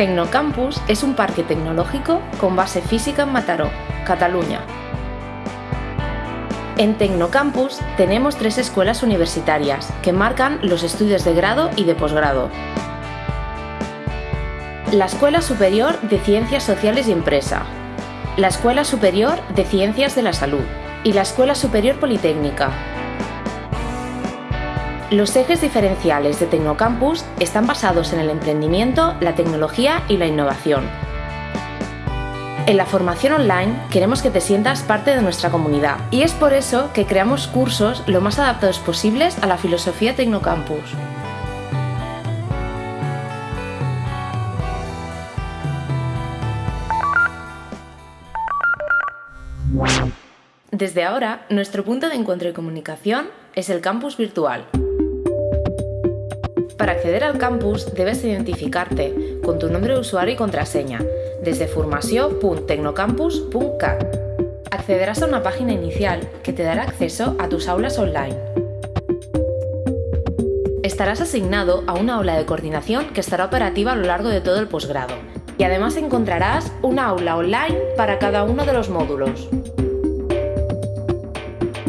Tecnocampus es un parque tecnológico con base física en Mataró, Cataluña. En Tecnocampus tenemos tres escuelas universitarias que marcan los estudios de grado y de posgrado. La Escuela Superior de Ciencias Sociales y Empresa, la Escuela Superior de Ciencias de la Salud y la Escuela Superior Politécnica, los ejes diferenciales de Tecnocampus están basados en el emprendimiento, la tecnología y la innovación. En la formación online queremos que te sientas parte de nuestra comunidad y es por eso que creamos cursos lo más adaptados posibles a la filosofía Tecnocampus. Desde ahora, nuestro punto de encuentro y comunicación es el campus virtual. Para acceder al campus debes identificarte con tu nombre de usuario y contraseña desde formació.tecnocampus.cat. Accederás a una página inicial que te dará acceso a tus aulas online. Estarás asignado a una aula de coordinación que estará operativa a lo largo de todo el posgrado y además encontrarás una aula online para cada uno de los módulos.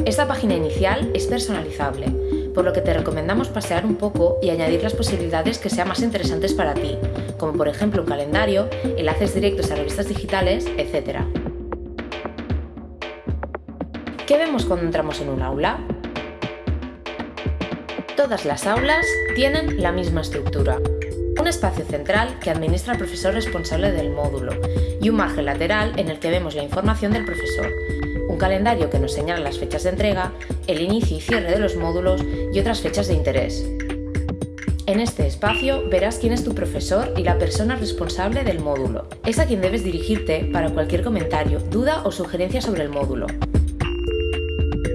Esta página inicial es personalizable por lo que te recomendamos pasear un poco y añadir las posibilidades que sean más interesantes para ti, como por ejemplo un calendario, enlaces directos a revistas digitales, etc. ¿Qué vemos cuando entramos en un aula? Todas las aulas tienen la misma estructura. Un espacio central que administra el profesor responsable del módulo y un margen lateral en el que vemos la información del profesor, un calendario que nos señala las fechas de entrega, el inicio y cierre de los módulos y otras fechas de interés. En este espacio verás quién es tu profesor y la persona responsable del módulo. Es a quien debes dirigirte para cualquier comentario, duda o sugerencia sobre el módulo.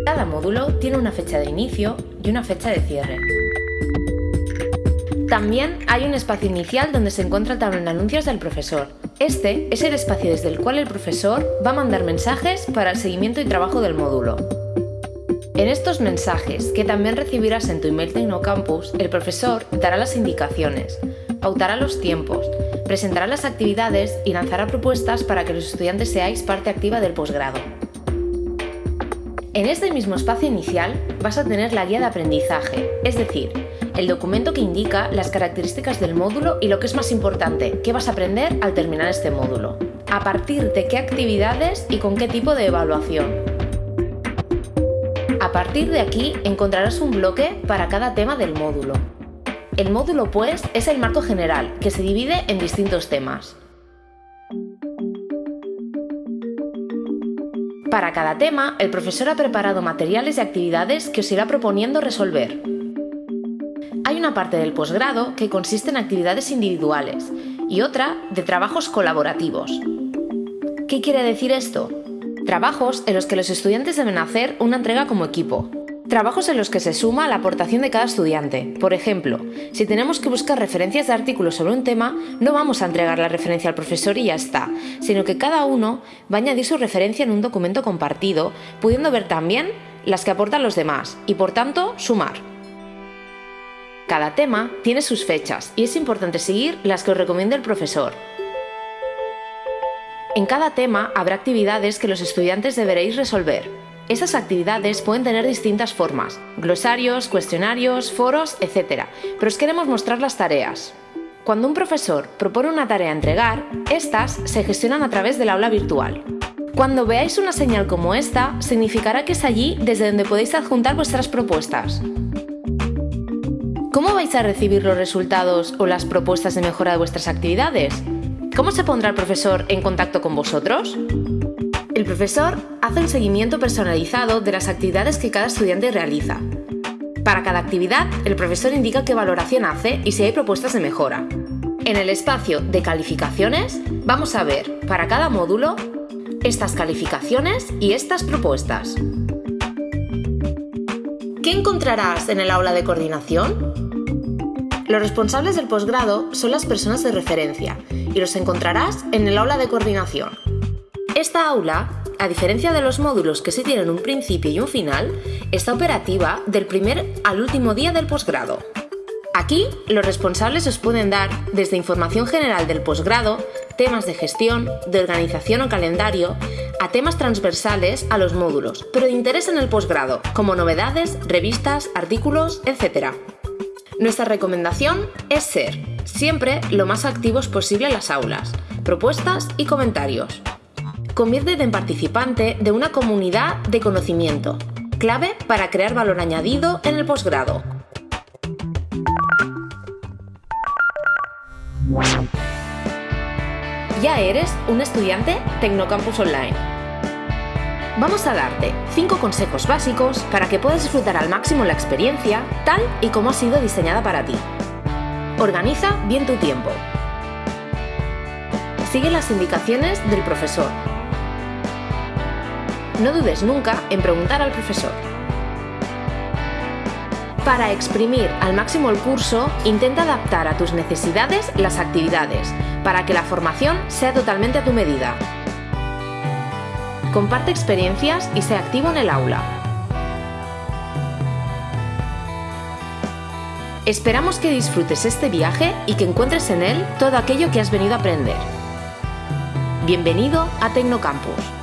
Cada módulo tiene una fecha de inicio y una fecha de cierre. También hay un espacio inicial donde se encuentra el de anuncios del profesor. Este es el espacio desde el cual el profesor va a mandar mensajes para el seguimiento y trabajo del módulo. En estos mensajes, que también recibirás en tu email Tecnocampus, el profesor dará las indicaciones, pautará los tiempos, presentará las actividades y lanzará propuestas para que los estudiantes seáis parte activa del posgrado. En este mismo espacio inicial vas a tener la guía de aprendizaje, es decir, el documento que indica las características del módulo y lo que es más importante, qué vas a aprender al terminar este módulo. A partir de qué actividades y con qué tipo de evaluación. A partir de aquí encontrarás un bloque para cada tema del módulo. El módulo, pues, es el marco general, que se divide en distintos temas. Para cada tema, el profesor ha preparado materiales y actividades que os irá proponiendo resolver. Hay una parte del posgrado que consiste en actividades individuales y otra de trabajos colaborativos. ¿Qué quiere decir esto? Trabajos en los que los estudiantes deben hacer una entrega como equipo. Trabajos en los que se suma la aportación de cada estudiante. Por ejemplo, si tenemos que buscar referencias de artículos sobre un tema, no vamos a entregar la referencia al profesor y ya está, sino que cada uno va a añadir su referencia en un documento compartido, pudiendo ver también las que aportan los demás y por tanto sumar. Cada tema tiene sus fechas y es importante seguir las que os recomienda el profesor. En cada tema habrá actividades que los estudiantes deberéis resolver. Estas actividades pueden tener distintas formas, glosarios, cuestionarios, foros, etc. Pero os queremos mostrar las tareas. Cuando un profesor propone una tarea a entregar, estas se gestionan a través del aula virtual. Cuando veáis una señal como esta, significará que es allí desde donde podéis adjuntar vuestras propuestas. ¿Cómo vais a recibir los resultados o las propuestas de mejora de vuestras actividades? ¿Cómo se pondrá el profesor en contacto con vosotros? El profesor hace un seguimiento personalizado de las actividades que cada estudiante realiza. Para cada actividad, el profesor indica qué valoración hace y si hay propuestas de mejora. En el espacio de calificaciones vamos a ver, para cada módulo, estas calificaciones y estas propuestas. ¿Qué encontrarás en el aula de coordinación? Los responsables del posgrado son las personas de referencia y los encontrarás en el aula de coordinación. Esta aula, a diferencia de los módulos que sí tienen un principio y un final, está operativa del primer al último día del posgrado. Aquí, los responsables os pueden dar desde información general del posgrado, temas de gestión, de organización o calendario, a temas transversales a los módulos, pero de interés en el posgrado, como novedades, revistas, artículos, etc. Nuestra recomendación es ser, siempre, lo más activos posible en las aulas, propuestas y comentarios. Conviértete en participante de una comunidad de conocimiento, clave para crear valor añadido en el posgrado. Ya eres un estudiante Tecnocampus Online. Vamos a darte 5 consejos básicos para que puedas disfrutar al máximo la experiencia tal y como ha sido diseñada para ti. Organiza bien tu tiempo. Sigue las indicaciones del profesor. No dudes nunca en preguntar al profesor. Para exprimir al máximo el curso, intenta adaptar a tus necesidades las actividades, para que la formación sea totalmente a tu medida. Comparte experiencias y sea activo en el aula. Esperamos que disfrutes este viaje y que encuentres en él todo aquello que has venido a aprender. Bienvenido a Tecnocampus.